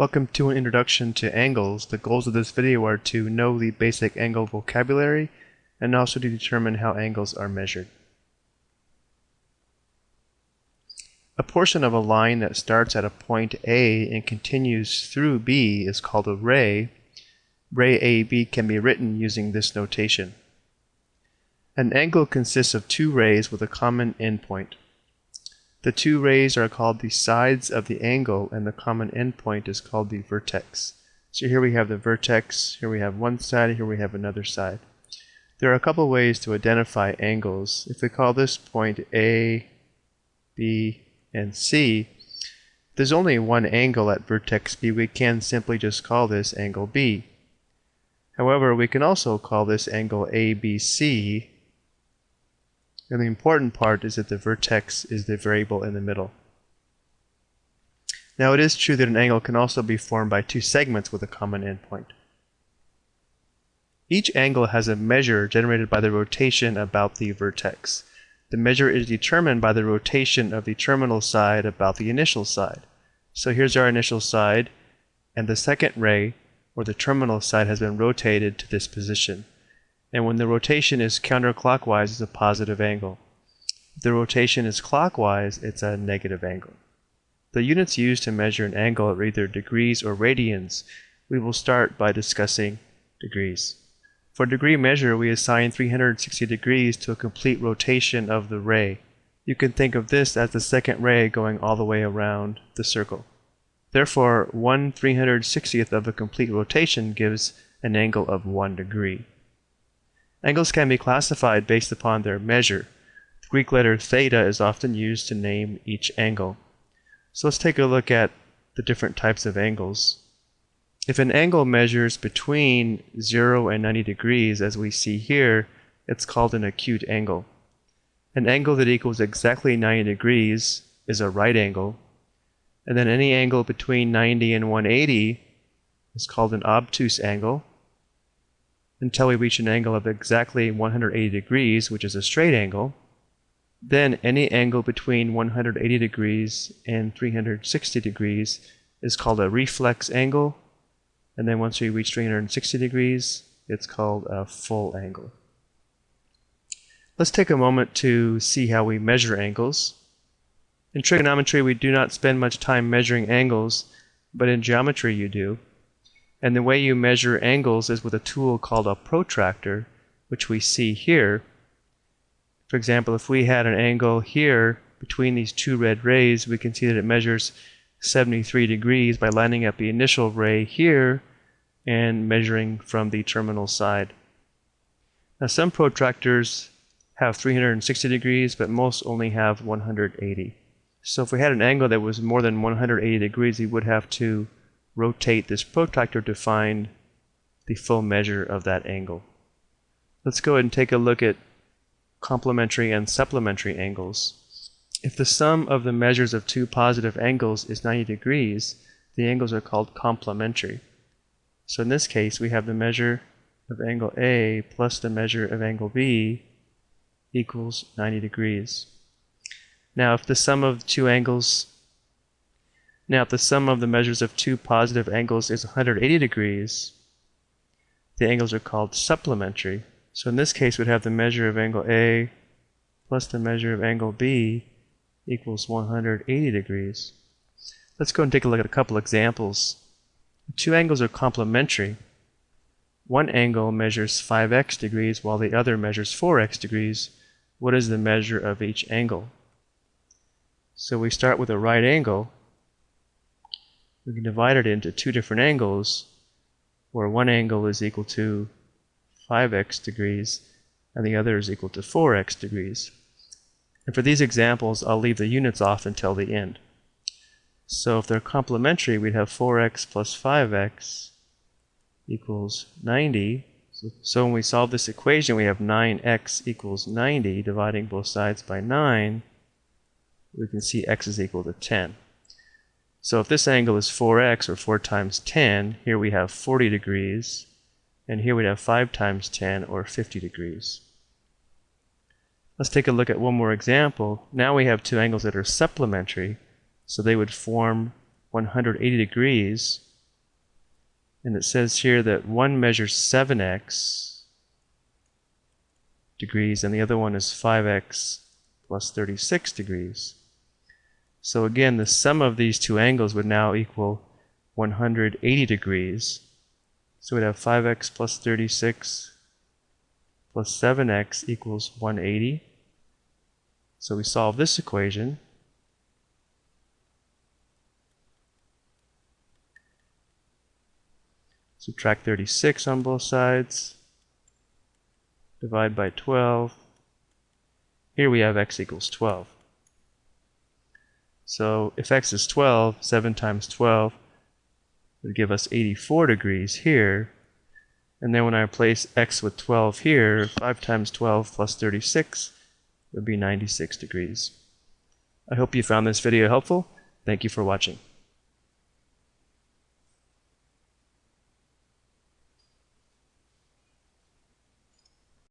Welcome to an introduction to angles. The goals of this video are to know the basic angle vocabulary and also to determine how angles are measured. A portion of a line that starts at a point A and continues through B is called a ray. Ray AB can be written using this notation. An angle consists of two rays with a common endpoint. The two rays are called the sides of the angle and the common endpoint is called the vertex. So here we have the vertex, here we have one side, here we have another side. There are a couple ways to identify angles. If we call this point A, B, and C, there's only one angle at vertex B, we can simply just call this angle B. However, we can also call this angle ABC and the important part is that the vertex is the variable in the middle. Now it is true that an angle can also be formed by two segments with a common endpoint. Each angle has a measure generated by the rotation about the vertex. The measure is determined by the rotation of the terminal side about the initial side. So here's our initial side, and the second ray, or the terminal side, has been rotated to this position and when the rotation is counterclockwise, it's a positive angle. If the rotation is clockwise, it's a negative angle. The units used to measure an angle are either degrees or radians. We will start by discussing degrees. For degree measure, we assign 360 degrees to a complete rotation of the ray. You can think of this as the second ray going all the way around the circle. Therefore, 1 360th of a complete rotation gives an angle of 1 degree. Angles can be classified based upon their measure. The Greek letter theta is often used to name each angle. So let's take a look at the different types of angles. If an angle measures between 0 and 90 degrees, as we see here, it's called an acute angle. An angle that equals exactly 90 degrees is a right angle, and then any angle between 90 and 180 is called an obtuse angle, until we reach an angle of exactly 180 degrees, which is a straight angle. Then any angle between 180 degrees and 360 degrees is called a reflex angle. And then once we reach 360 degrees, it's called a full angle. Let's take a moment to see how we measure angles. In trigonometry, we do not spend much time measuring angles, but in geometry you do. And the way you measure angles is with a tool called a protractor, which we see here. For example, if we had an angle here between these two red rays, we can see that it measures 73 degrees by lining up the initial ray here and measuring from the terminal side. Now some protractors have 360 degrees, but most only have 180. So if we had an angle that was more than 180 degrees, we would have to rotate this protractor to find the full measure of that angle. Let's go ahead and take a look at complementary and supplementary angles. If the sum of the measures of two positive angles is 90 degrees, the angles are called complementary. So in this case, we have the measure of angle A plus the measure of angle B equals 90 degrees. Now, if the sum of two angles now, if the sum of the measures of two positive angles is 180 degrees, the angles are called supplementary. So in this case, we'd have the measure of angle A plus the measure of angle B equals 180 degrees. Let's go and take a look at a couple examples. two angles are complementary. One angle measures 5x degrees while the other measures 4x degrees. What is the measure of each angle? So we start with a right angle we can divide it into two different angles where one angle is equal to 5x degrees and the other is equal to 4x degrees. And for these examples, I'll leave the units off until the end. So if they're complementary, we'd have 4x plus 5x equals 90. So when we solve this equation, we have 9x equals 90, dividing both sides by 9. We can see x is equal to 10. So if this angle is 4x, or 4 times 10, here we have 40 degrees, and here we have 5 times 10, or 50 degrees. Let's take a look at one more example. Now we have two angles that are supplementary, so they would form 180 degrees. And it says here that one measures 7x degrees and the other one is 5x plus 36 degrees. So again, the sum of these two angles would now equal 180 degrees. So we'd have 5x plus 36 plus 7x equals 180. So we solve this equation. Subtract 36 on both sides. Divide by 12. Here we have x equals 12. So if x is 12, 7 times 12 would give us 84 degrees here. And then when I replace x with 12 here, 5 times 12 plus 36 would be 96 degrees. I hope you found this video helpful. Thank you for watching.